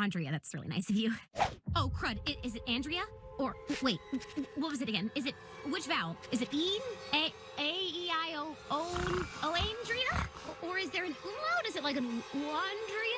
Andrea. That's really nice of you. Oh, crud. I- Is it Andrea? Or wait, what was it again? Is it which vowel? Is it E? A A E I O O O Andrea? Or is there an umlaut? Is it like an Wandria?